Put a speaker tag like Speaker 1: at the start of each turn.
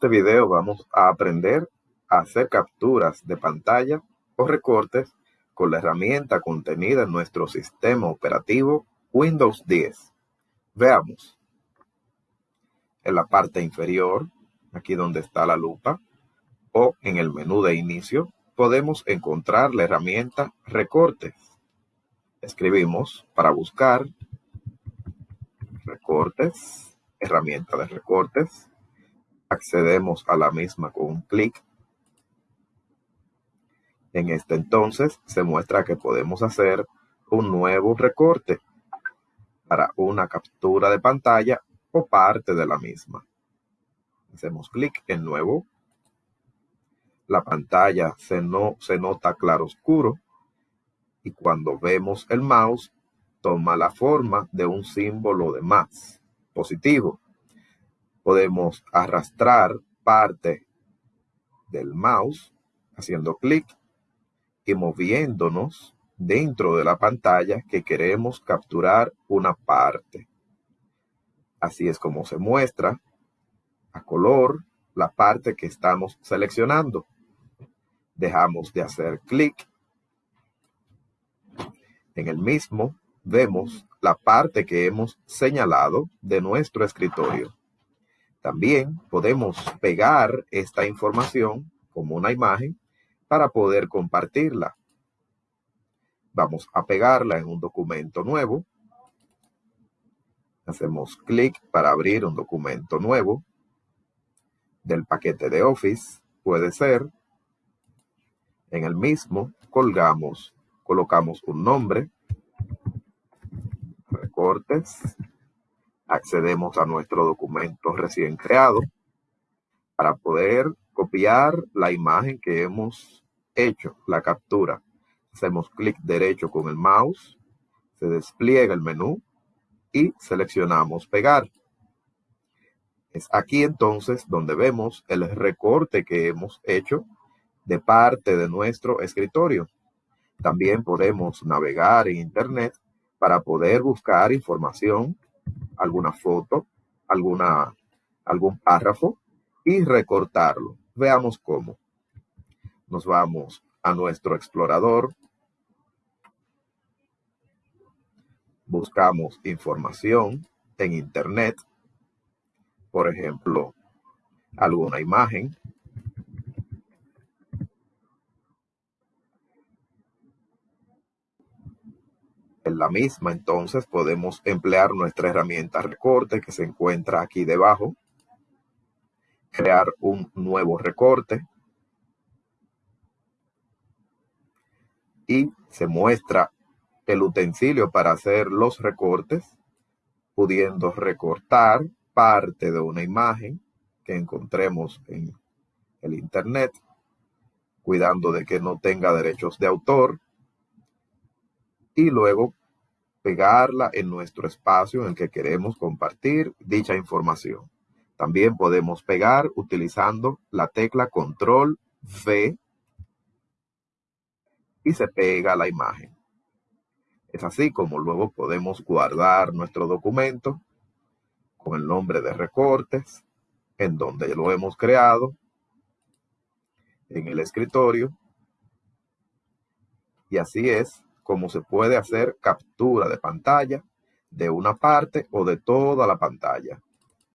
Speaker 1: este video vamos a aprender a hacer capturas de pantalla o recortes con la herramienta contenida en nuestro sistema operativo Windows 10. Veamos. En la parte inferior, aquí donde está la lupa, o en el menú de inicio, podemos encontrar la herramienta Recortes. Escribimos para buscar Recortes, herramienta de recortes. Accedemos a la misma con un clic. En este entonces se muestra que podemos hacer un nuevo recorte para una captura de pantalla o parte de la misma. Hacemos clic en nuevo la pantalla se, no, se nota claro oscuro y cuando vemos el mouse toma la forma de un símbolo de más positivo. Podemos arrastrar parte del mouse haciendo clic y moviéndonos dentro de la pantalla que queremos capturar una parte. Así es como se muestra a color la parte que estamos seleccionando dejamos de hacer clic. En el mismo vemos la parte que hemos señalado de nuestro escritorio. También podemos pegar esta información como una imagen para poder compartirla. Vamos a pegarla en un documento nuevo. Hacemos clic para abrir un documento nuevo del paquete de Office. Puede ser en el mismo colgamos, colocamos un nombre, recortes, accedemos a nuestro documento recién creado para poder copiar la imagen que hemos hecho, la captura. Hacemos clic derecho con el mouse, se despliega el menú y seleccionamos pegar. Es aquí entonces donde vemos el recorte que hemos hecho de parte de nuestro escritorio. También podemos navegar en Internet para poder buscar información, alguna foto, alguna, algún párrafo y recortarlo. Veamos cómo. Nos vamos a nuestro explorador. Buscamos información en Internet. Por ejemplo, alguna imagen En la misma, entonces, podemos emplear nuestra herramienta recorte que se encuentra aquí debajo. Crear un nuevo recorte. Y se muestra el utensilio para hacer los recortes, pudiendo recortar parte de una imagen que encontremos en el Internet, cuidando de que no tenga derechos de autor, y luego pegarla en nuestro espacio en que queremos compartir dicha información. También podemos pegar utilizando la tecla control V y se pega la imagen. Es así como luego podemos guardar nuestro documento con el nombre de recortes en donde lo hemos creado en el escritorio. Y así es cómo se puede hacer captura de pantalla de una parte o de toda la pantalla.